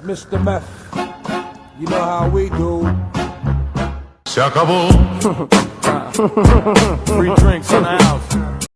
Mr. Meth. You know how we do. Se acabó. Free drinks in the house.